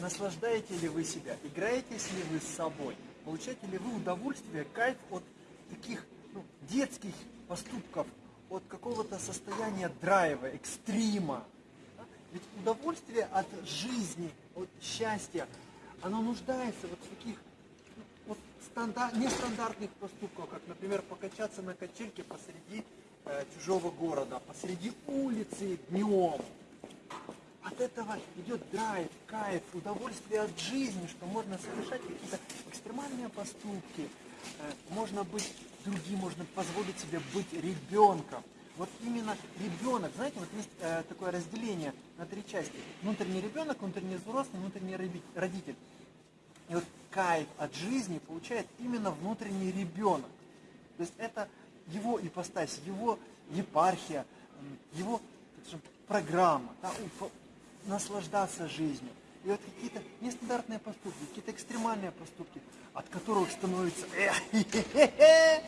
наслаждаете ли вы себя, играетесь ли вы с собой, получаете ли вы удовольствие, кайф от таких ну, детских поступков, от какого-то состояния драйва, экстрима. Да? Ведь удовольствие от жизни, от счастья, оно нуждается вот в таких ну, вот стандар, нестандартных поступках, как, например, покачаться на качельке посреди э, чужого города, посреди улицы днем. От этого идет драйв, кайф, удовольствие от жизни, что можно совершать какие-то экстремальные поступки, э, можно быть другим, можно позволить себе быть ребенком. Вот именно ребенок, знаете, вот есть э, такое разделение на три части. Внутренний ребенок, внутренний взрослый, внутренний родитель. И вот кайф от жизни получает именно внутренний ребенок. То есть это его ипостась, его епархия, его скажем, программа, да, наслаждаться жизнью. И вот какие-то нестандартные поступки, какие-то экстремальные поступки, от которых становится...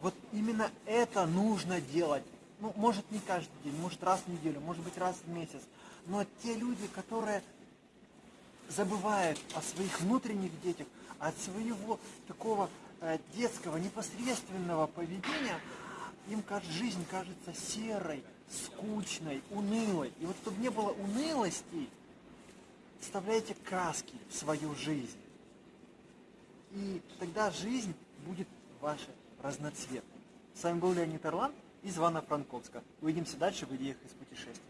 Вот именно это нужно делать. Ну, может, не каждый день, может, раз в неделю, может быть, раз в месяц. Но те люди, которые забывают о своих внутренних детях, от своего такого э, детского, непосредственного поведения, им жизнь кажется серой, скучной, унылой. И вот чтобы не было унылости, вставляйте краски в свою жизнь. И тогда жизнь будет ваша разноцветной. С вами был Леонид Орлан из Ивана Франковска. Увидимся дальше в идеях из путешествий.